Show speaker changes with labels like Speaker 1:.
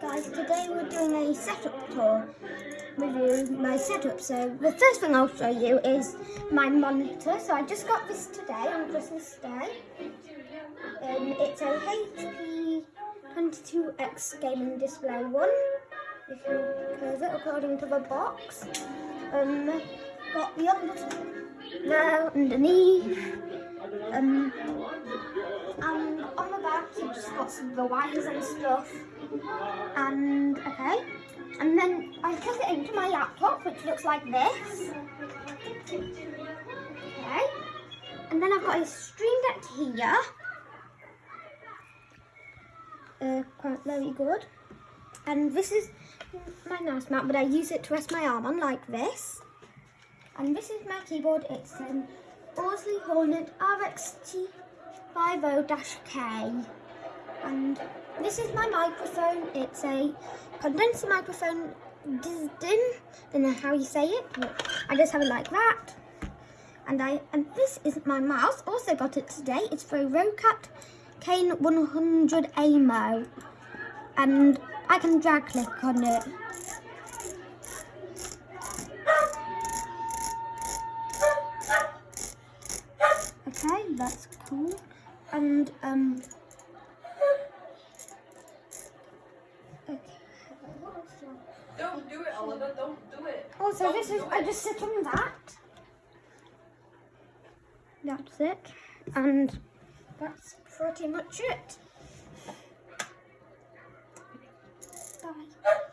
Speaker 1: Guys, today we're doing a setup tour review my setup. So the first thing I'll show you is my monitor. So I just got this today on Christmas Day. Um, it's a HP 22X gaming display one. If you curve it according to the box. Um, got the other there underneath. Um, got some the wires and stuff. And okay. And then I plug it into my laptop which looks like this. Okay. And then I've got a stream deck here. Uh, quite very good. And this is my mouse mat, but I use it to rest my arm on like this. And this is my keyboard. It's an Bosley Hornet RXT 50-K. And this is my microphone. It's a condenser microphone. Disdin. Don't know how you say it. But I just have it like that. And I and this is my mouse. Also got it today. It's for Roccat Kain 100 AIMO. And I can drag click on it. Okay, that's cool. And um
Speaker 2: Don't do it, Oliver. Don't do it.
Speaker 1: Oh, also,
Speaker 2: Don't
Speaker 1: this is I just sit on that. That's it, and that's pretty much it.